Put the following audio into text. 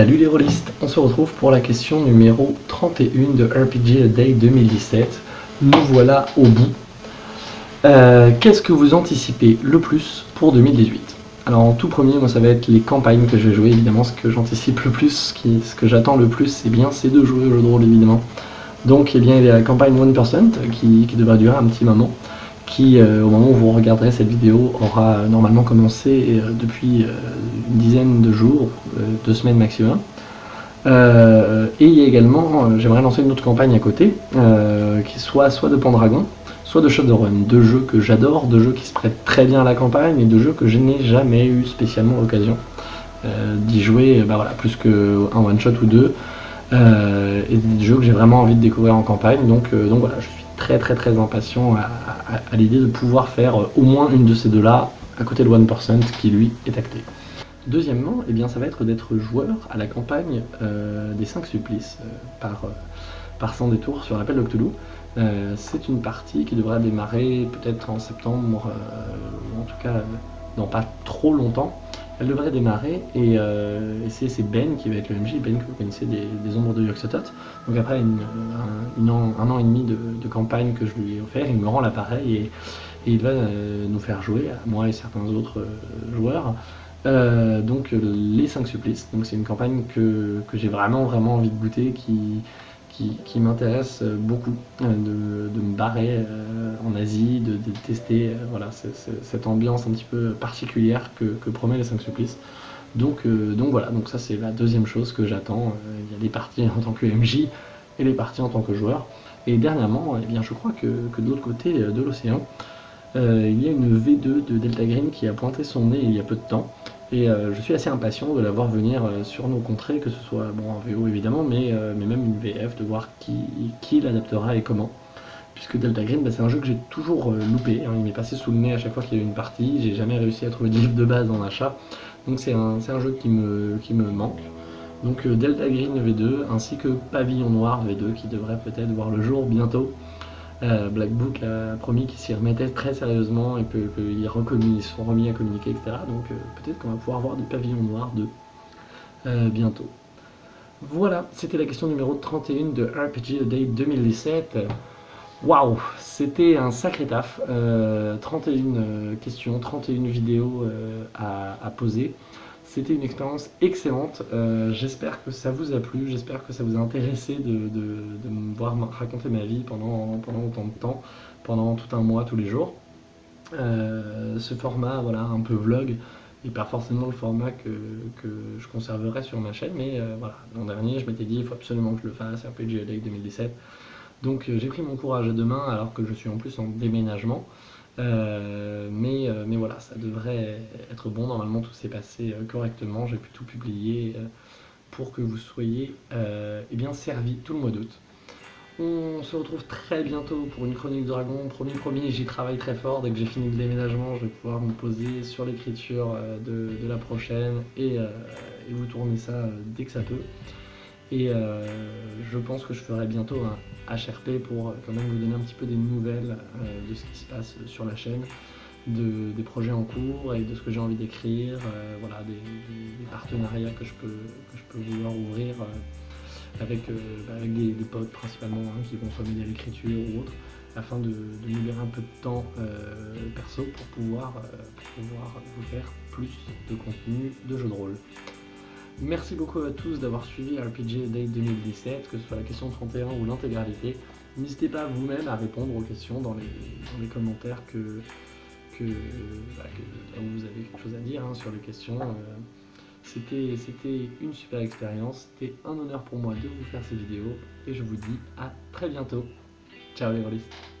Salut les rôlistes, on se retrouve pour la question numéro 31 de RPG A Day 2017. Nous voilà au bout. Euh, qu'est-ce que vous anticipez le plus pour 2018 Alors en tout premier, moi ça va être les campagnes que je vais jouer, évidemment ce que j'anticipe le plus, ce, que j'attends le plus, c'est bien c'est de jouer au jeu de rôle évidemment. Donc eh bien, il y a la campagne One Percent qui devrait durer un petit moment euh, au moment où vous regarderez cette vidéo, aura euh, normalement commencé euh, depuis une dizaine de jours, deux semaines maximum. et il y a également, j'aimerais lancer une autre campagne à côté, qui soit soit de Pendragon, soit de Shadowrun, deux jeux que j'adore, deux jeux qui se prêtent très bien à la campagne, et deux jeux que je n'ai jamais eu spécialement l'occasion d'y jouer, bah voilà, plus qu'un one-shot ou deux, et des jeux que j'ai vraiment envie de découvrir en campagne, donc, donc voilà, je suis très très très impatient à, l'idée de pouvoir faire euh, au moins une de ces deux-là à côté de 1% qui lui est acté. Deuxièmement, eh bien, ça va être d'être joueur à la campagne euh, des 5 supplices euh, par, par 100 détours sur l'appel d'Octolou. c'est une partie qui devrait démarrer peut-être en septembre, en tout cas dans pas trop longtemps. Elle devrait démarrer et, c'est Ben qui va être le MJ, Ben que vous connaissez des, ombres de Yoxotot. Donc après un, an, et demi de, campagne que je lui ai offert, il me rend l'appareil et, il va euh, nous faire jouer, moi et certains autres euh, joueurs, euh, donc les 5 supplices. Donc c'est une campagne que, j'ai vraiment vraiment envie de goûter, qui, qui, m'intéresse beaucoup, de, me barrer en Asie, de, tester voilà, cette ambiance un petit peu particulière que, promet les 5 supplices. Donc, donc voilà, donc ça c'est la deuxième chose que j'attends. il y a des parties en tant que MJ, et les parties en tant que joueur. Et dernièrement, eh bien, je crois que, que de l'autre côté euh, de l'océan, euh, il y a une V2 de Delta Green qui a pointé son nez il y a peu de temps. Et euh, je suis assez impatient de la voir venir sur nos contrées, que ce soit bon, en VO évidemment, mais, mais même une VF, de voir qui, l'adaptera et comment. Puisque Delta Green, bah, c'est un jeu que j'ai toujours loupé, hein. il m'est passé sous le nez à chaque fois qu'il y a eu une partie, j'ai jamais réussi à trouver de livre de base en achat, donc c'est un, jeu qui me, manque. Donc euh, Delta Green V2 ainsi que Pavillon Noir V2 qui devrait peut-être voir le jour bientôt. Euh, Black Book a promis qu'il s'y remettait très sérieusement et qu'ils ils sont remis à communiquer, etc. Donc euh, peut-être qu'on va pouvoir voir des pavillons noirs 2 bientôt. Voilà, c'était la question numéro 31 de RPG Day 2017. Waouh, c'était un sacré taf. 31 questions, 31 vidéos à poser. C'était une expérience excellente, euh, j'espère que ça vous a plu, j'espère que ça vous a intéressé de, me voir raconter ma vie pendant, autant de temps, pendant tout un mois, tous les jours. Euh, ce format, voilà, un peu vlog, n'est pas forcément le format que, je conserverai sur ma chaîne, mais euh, voilà, l'an dernier je m'étais dit il faut absolument que je le fasse, RPG Day 2017. Donc j'ai pris mon courage à deux mains alors que je suis en plus en déménagement. Euh, mais, euh, mais voilà, ça devrait être bon. Normalement, tout s'est passé euh, correctement. J'ai pu tout publier pour que vous soyez eh bien servis tout le mois d'août. On se retrouve très bientôt pour une chronique dragon. Premier premier, j'y travaille très fort. Dès que j'ai fini le déménagement, je vais pouvoir me poser sur l'écriture de, la prochaine et, et, vous tourner ça dès que ça peut. Et euh, je pense que je ferai bientôt un HRP pour euh, quand même vous donner un petit peu des nouvelles euh, de ce qui se passe sur la chaîne, des projets en cours et de ce que j'ai envie d'écrire, voilà, des, partenariats que je peux, je peux vouloir ouvrir avec, bah, avec des, potes principalement hein, qui vont soit m'aider à l'écriture ou autre, afin de, de, libérer un peu de temps perso pour pouvoir, pour pouvoir vous faire plus de contenu de jeux de rôle. Merci beaucoup à tous d'avoir suivi RPG Day 2017, que ce soit la question 31 ou l'intégralité. N'hésitez pas vous-même à répondre aux questions dans les, commentaires que, bah, vous avez quelque chose à dire hein, sur les questions. Euh, c'était une super expérience, c'était un honneur pour moi de vous faire ces vidéos et je vous dis à très bientôt. Ciao les rôlistes